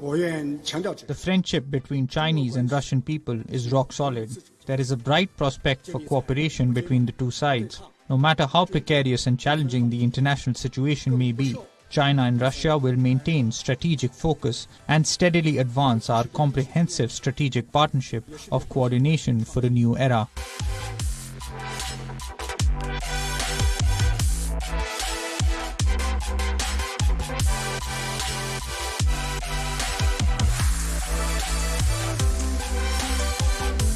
The friendship between Chinese and Russian people is rock solid. There is a bright prospect for cooperation between the two sides. No matter how precarious and challenging the international situation may be, China and Russia will maintain strategic focus and steadily advance our comprehensive strategic partnership of coordination for a new era.